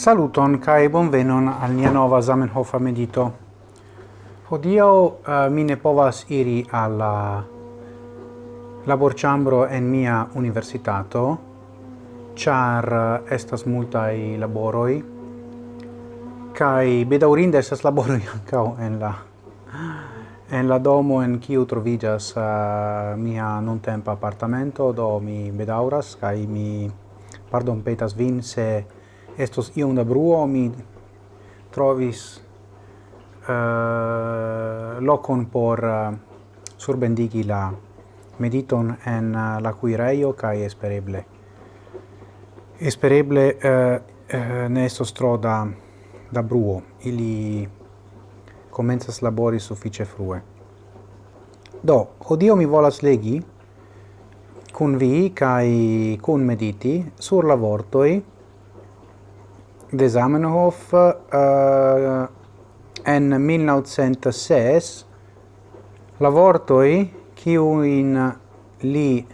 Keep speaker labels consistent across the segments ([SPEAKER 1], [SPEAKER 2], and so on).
[SPEAKER 1] Saluton kai bonvenon al nia nova Zamenhof medito. Hodio uh, mi ne povas iri alla laborĉambro en mia universitato, char uh, estas multaj laboroj kai bedaurinde estas laboroj ankaŭ en la en la domo en kiu trovigas uh, mia nuntempa apartamento, do mi bedauras kai mi pardon petas vin se estos iom da bruo, mi trovis uh, locon por uh, surbendigi la mediton en uh, la cuireio kai espereble. Espereble uh, uh, ne estos tro da da bruo. Ili comenzas labori suffice frue. Do odio mi volas legi cun vi cae cun mediti sur la vortoi de Zamenhof uh, eh, en 1906 la vortoi kiu in li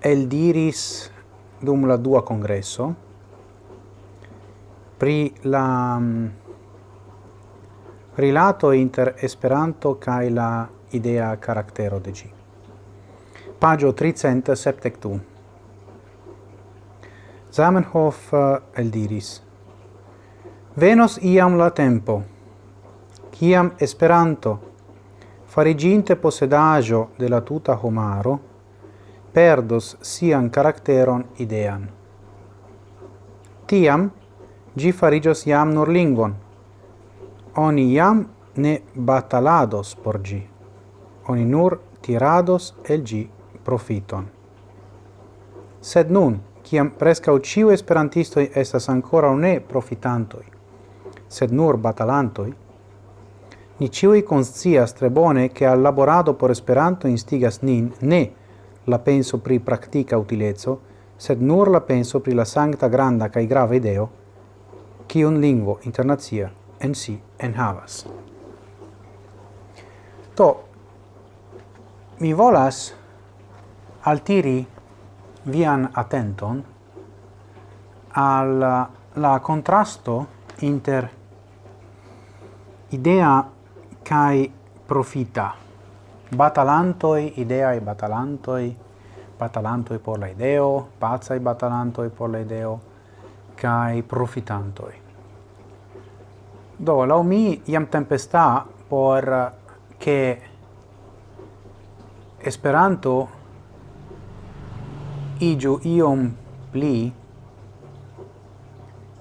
[SPEAKER 1] el diris dum la dua congresso pri la um, rilato inter Esperanto kaj la idea karaktero de ĝi. pagio 372. Zamenhof eh, eldiris. Venos iam la tempo, quiam Esperanto, fariginte possedajo de la tuta homaro, perdos sian caracteron idean. Tiam, gi farigios iam nur lingvon Oni iam ne batalados por gi. Oni nur tirados el gi profiton. Sed nun, kiam prescau ciu esperantistoi estas ancora ne profitantoi, sed nur batalantoi, ni ciui conscias tre bone che al laborado por Esperanto instigas nin ne la penso pri practica utilezzo, sed nur la penso pri la sancta granda cae grave ideo, cion lingvo internazia en si en havas. To, mi volas altiri vian attenton al uh, la contrasto inter idea kai profita. Batalantoi idea e batalantoi batalantoi por la ideo pazza e batalantoi por la ideo kai profitantoi. Do la mi iam tempesta por uh, che esperanto igiu iom pli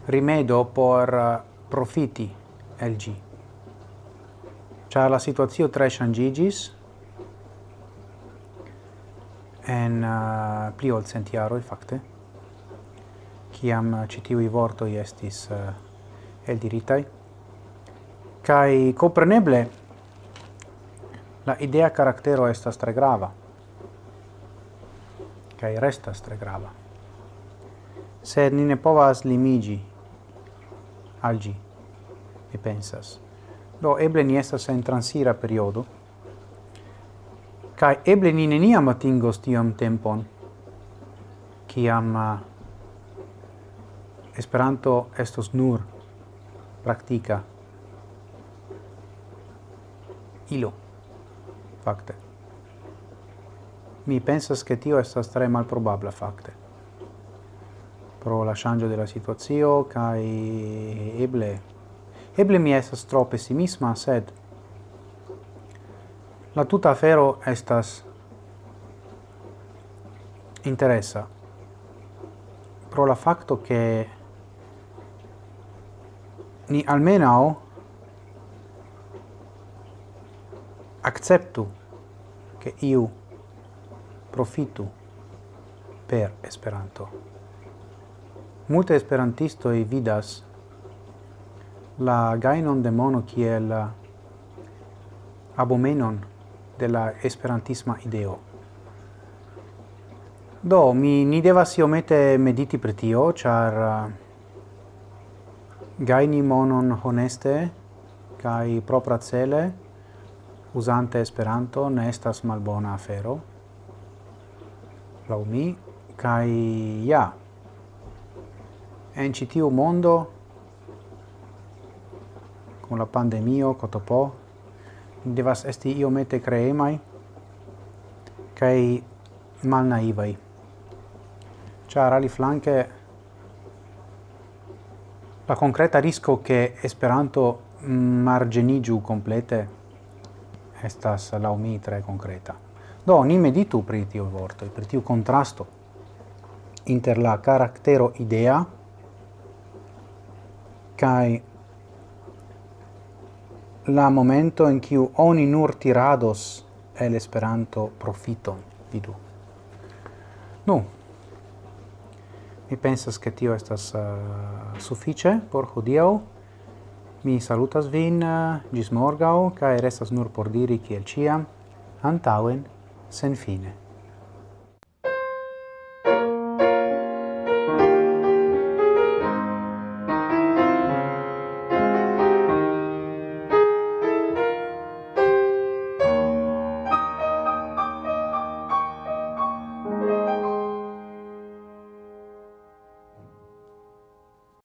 [SPEAKER 1] rimedo por eh, profiti el gi. Cia la situazio tre changigis en uh, pli ol centiaroi, facte, ciam citiui eh, vortoi estis uh, eldiritai. Cai, compreneble, la idea caractero estas tre grava kai restas tre grava. Sed ni ne povas limigi al gi, mi pensas. Do, eble ni estas en transira periodo, kai eble ni neniam atingos tiam tempon, kiam uh, ah, Esperanto estos nur praktika ilo, facte. Mi pensas che tio estas tre malprobabla facte. Pro la shangio de la situazio, kai eble... Eble mi estas tro pessimisma, sed... La tuta afero estas interessa pro la facto che ni almeno acceptu che iu profitu per Esperanto. Multe esperantistoj vidas la gainon de mono kiel abomenon de la esperantisma ideo. Do, mi ni devas iomete mediti pri tio, char uh, gaini monon honeste kai propra cele usante Esperanto ne estas malbona afero lau mi, kai ja, en citiu mondo, con la pandemio, cotopo, devas esti iomete creemai, kai malnaivai. Ciar ali flanke la concreta risco che Esperanto margenigiu complete estas la mi tre concreta. Do, ni meditu pri tiu vorto, pri tiu contrasto inter la caractero idea kai la momento in kiu oni nur tirados el Esperanto profiton, vidu. Nu, mi pensas che tio estas uh, suffice por hodiau, mi salutas vin uh, gis morgau, cae restas nur por diri kiel ciam, antauen sen fine.